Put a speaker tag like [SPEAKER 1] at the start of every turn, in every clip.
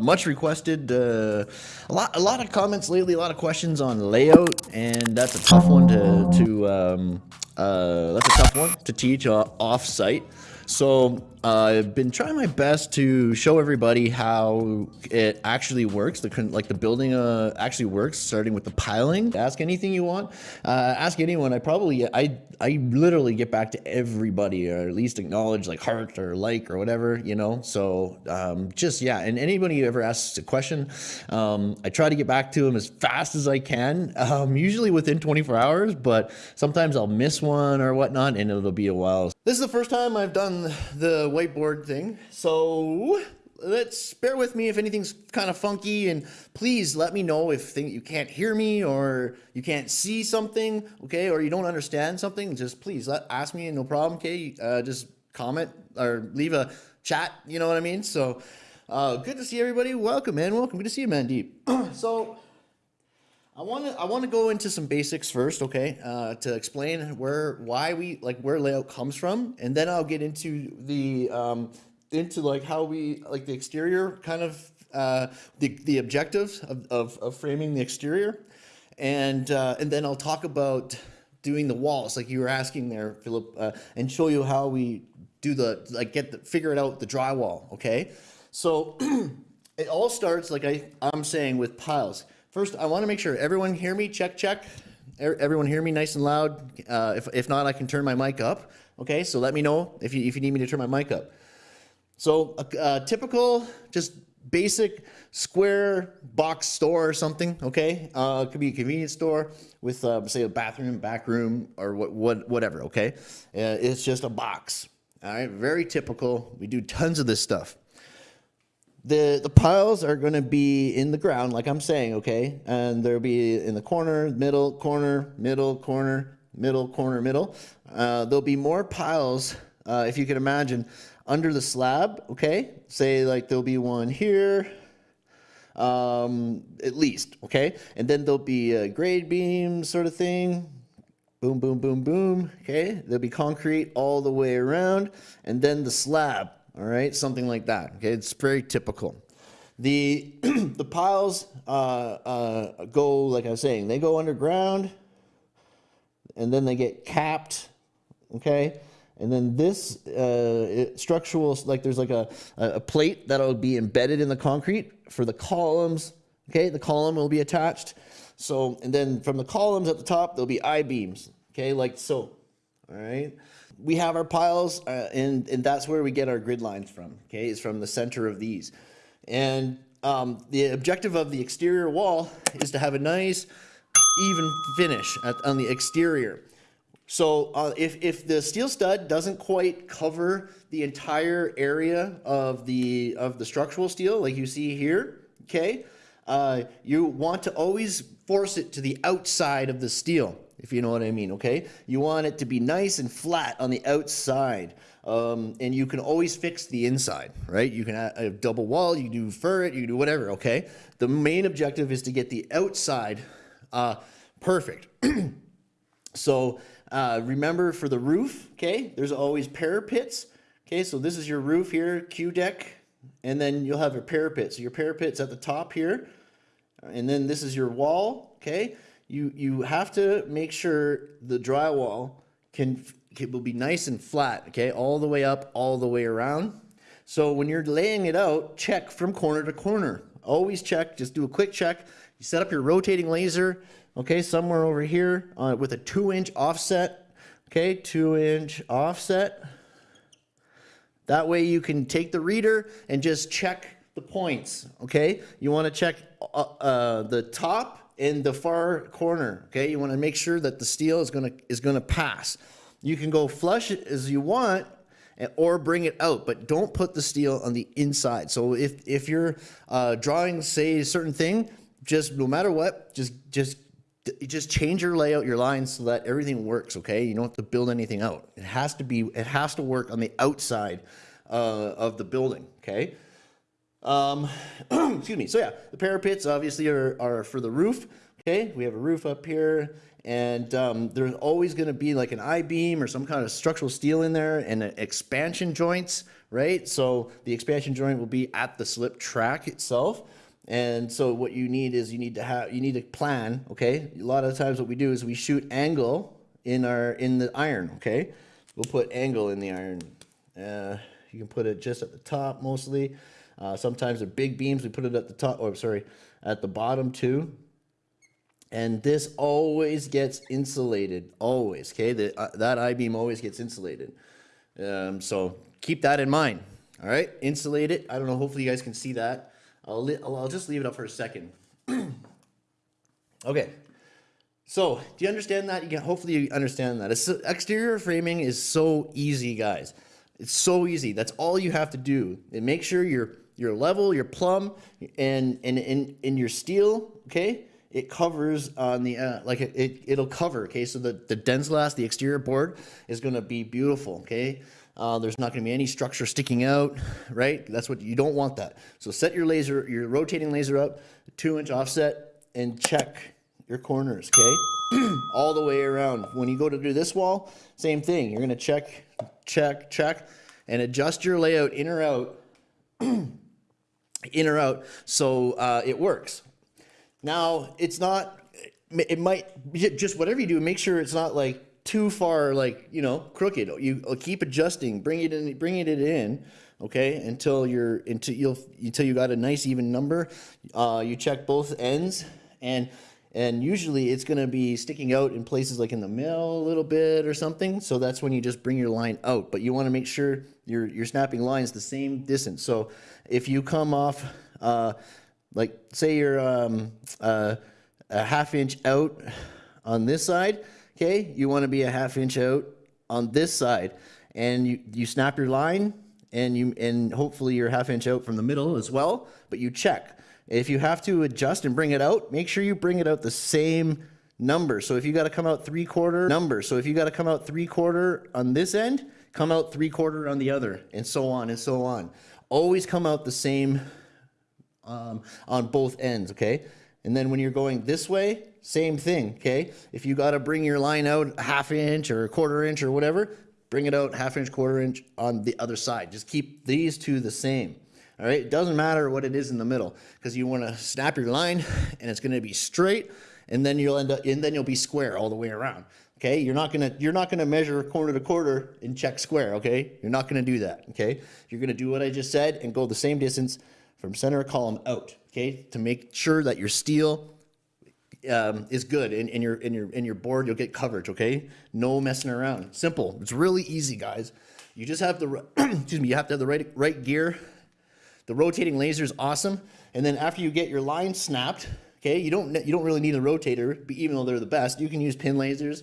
[SPEAKER 1] Much requested, uh, a lot, a lot of comments lately, a lot of questions on layout, and that's a tough one to, to um, uh, that's a tough one to teach uh, off-site. So I've been trying my best to show everybody how it actually works, the like the building uh, actually works, starting with the piling. Ask anything you want. Uh, ask anyone. I probably I I literally get back to everybody, or at least acknowledge like heart or like or whatever, you know. So um, just yeah, and anybody who ever asks a question, um, I try to get back to them as fast as I can. Um, usually within 24 hours, but sometimes I'll miss one or whatnot, and it'll be a while. This is the first time I've done the whiteboard thing, so let's bear with me if anything's kind of funky and please let me know if you can't hear me or you can't see something okay? Or you don't understand something just please let ask me no problem okay? Uh, just comment or leave a chat you know what I mean? So uh, good to see everybody. Welcome man. Welcome. Good to see you Mandeep. So I want to I want to go into some basics first, okay, uh, to explain where why we like where layout comes from, and then I'll get into the um, into like how we like the exterior kind of uh, the the objectives of, of, of framing the exterior, and uh, and then I'll talk about doing the walls like you were asking there, Philip, uh, and show you how we do the like get the figure it out the drywall, okay? So it all starts like I I'm saying with piles. First, I want to make sure everyone hear me. Check, check. Everyone hear me nice and loud. Uh, if, if not, I can turn my mic up. Okay, so let me know if you, if you need me to turn my mic up. So a, a typical, just basic square box store or something, okay? Uh, it could be a convenience store with, uh, say, a bathroom, back room, or what, what, whatever, okay? Uh, it's just a box, all right? Very typical. We do tons of this stuff. The, the piles are going to be in the ground, like I'm saying, okay? And they'll be in the corner, middle, corner, middle, corner, middle, corner, middle. Uh, there'll be more piles, uh, if you can imagine, under the slab, okay? Say like there'll be one here, um, at least, okay? And then there'll be a grade beam sort of thing. Boom, boom, boom, boom, okay? There'll be concrete all the way around. And then the slab, all right? Something like that, okay? It's very typical. The, the piles uh, uh, go, like I was saying, they go underground and then they get capped, okay? And then this uh, structural, like there's like a, a plate that'll be embedded in the concrete for the columns. Okay, the column will be attached. So, and then from the columns at the top, there'll be I-beams. Okay, like so. All right. We have our piles, uh, and, and that's where we get our grid lines from. Okay, it's from the center of these. And um, the objective of the exterior wall is to have a nice, even finish at, on the exterior. So uh, if, if the steel stud doesn't quite cover the entire area of the, of the structural steel, like you see here, okay, uh, you want to always force it to the outside of the steel, if you know what I mean, okay? You want it to be nice and flat on the outside. Um, and you can always fix the inside, right? You can have a double wall, you do ferret, you do whatever, okay? The main objective is to get the outside uh, perfect. so uh, remember for the roof, okay, there's always parapets. Okay, so this is your roof here, Q deck, and then you'll have your parapet. So your parapet's at the top here, and then this is your wall, okay? You, you have to make sure the drywall can, it will be nice and flat, okay? All the way up, all the way around. So when you're laying it out, check from corner to corner. Always check, just do a quick check. You set up your rotating laser, okay, somewhere over here uh, with a two inch offset, okay, two inch offset. That way you can take the reader and just check the points, okay? You wanna check uh, uh, the top and the far corner, okay? You wanna make sure that the steel is gonna, is gonna pass. You can go flush it as you want, or bring it out, but don't put the steel on the inside. So if, if you're uh, drawing, say, a certain thing, just no matter what, just just just change your layout, your lines so that everything works, okay? You don't have to build anything out. It has to be, it has to work on the outside uh, of the building, okay? Um, excuse me. So yeah, the parapets obviously are, are for the roof. Okay, we have a roof up here, and um, there's always going to be like an I-beam or some kind of structural steel in there, and expansion joints, right? So the expansion joint will be at the slip track itself. And so what you need is you need to have you need to plan, okay? A lot of times what we do is we shoot angle in our in the iron, okay? We'll put angle in the iron. Uh, you can put it just at the top mostly. Uh, sometimes they're big beams. We put it at the top, or sorry, at the bottom too. And this always gets insulated always okay? The, uh, that i-beam always gets insulated. Um, so keep that in mind all right? Insulate it. I don't know hopefully you guys can see that. I'll, I'll, just leave it up for a second. Okay. So do you understand that? You can hopefully you understand that. It's, exterior framing is so easy guys. It's so easy. That's all you have to do. And make sure you're you're level you're plumb and and in in your steel okay? It covers on the uh, like it, it it'll cover okay? So the the DensGlass the exterior board is going to be beautiful okay? Uh, there's not going to be any structure sticking out right? That's what you don't want that. So set your laser your rotating laser up two inch offset and check your corners okay? All the way around. When you go to do this wall same thing. You're going to check check check and adjust your layout in or out in or out so uh, it works now, it's not, it might, just whatever you do, make sure it's not like too far, like, you know, crooked. You uh, keep adjusting, bring it in, bringing it in, okay, until you're, until you'll, until you got a nice even number. Uh, you check both ends and, and usually it's going to be sticking out in places like in the middle a little bit or something. So that's when you just bring your line out, but you want to make sure you're, you're snapping lines the same distance. So if you come off, uh, like say you're um, uh, a half inch out on this side, okay? You want to be a half inch out on this side, and you you snap your line, and you and hopefully you're half inch out from the middle as well. But you check. If you have to adjust and bring it out, make sure you bring it out the same number. So if you got to come out three quarter number. So if you got to come out three quarter on this end, come out three quarter on the other, and so on and so on. Always come out the same um, on both ends, okay? And then when you're going this way, same thing, okay? If you got to bring your line out a half inch or a quarter inch or whatever, bring it out half inch, quarter inch on the other side. Just keep these two the same. All right, it doesn't matter what it is in the middle because you want to snap your line and it's going to be straight and then you'll end up and then you'll be square all the way around. Okay, you're not gonna you're not gonna measure corner to quarter and check square. Okay, you're not gonna do that. Okay, you're gonna do what I just said and go the same distance from center column out, okay, to make sure that your steel um, is good in, in your in your in your board. You'll get coverage, okay? No messing around. Simple. It's really easy, guys. You just have the excuse me. You have to have the right right gear. The rotating laser is awesome, and then after you get your line snapped, okay, you don't you don't really need a rotator, even though they're the best. You can use pin lasers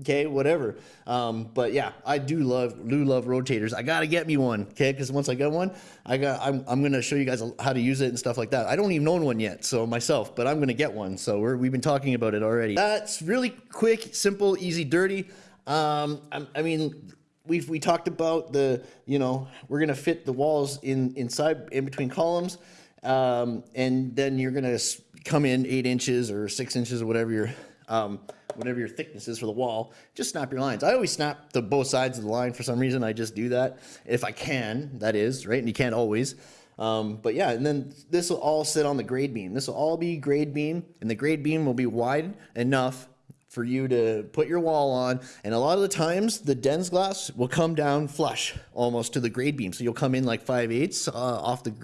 [SPEAKER 1] okay whatever. Um, but yeah i do love do love rotators. I gotta get me one okay because once i get one i got I'm, I'm gonna show you guys how to use it and stuff like that. I don't even own one yet so myself but i'm gonna get one. So we're, we've been talking about it already. That's really quick simple easy dirty. Um, I, I mean we've we talked about the you know we're gonna fit the walls in inside in between columns um, and then you're gonna come in eight inches or six inches or whatever you're um, whatever your thickness is for the wall, just snap your lines. I always snap the both sides of the line for some reason. I just do that if I can, that is, right? And you can't always. Um, but yeah, and then this will all sit on the grade beam. This will all be grade beam, and the grade beam will be wide enough for you to put your wall on. And a lot of the times, the DensGlass will come down flush almost to the grade beam. So you'll come in like 5 eighths uh, off the,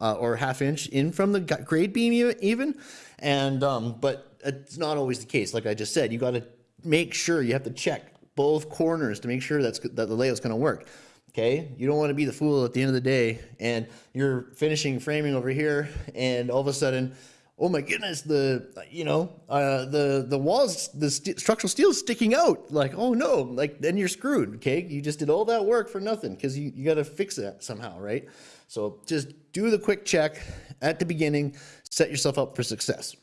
[SPEAKER 1] uh, or half inch in from the grade beam even. And, um, but it's not always the case. Like I just said, you got to make sure you have to check both corners to make sure that's that the layout's going to work. Okay, you don't want to be the fool at the end of the day, and you're finishing framing over here, and all of a sudden, oh my goodness, the you know uh, the the walls, the st structural steel is sticking out. Like oh no, like then you're screwed. Okay, you just did all that work for nothing because you you got to fix that somehow, right? So just do the quick check at the beginning, set yourself up for success.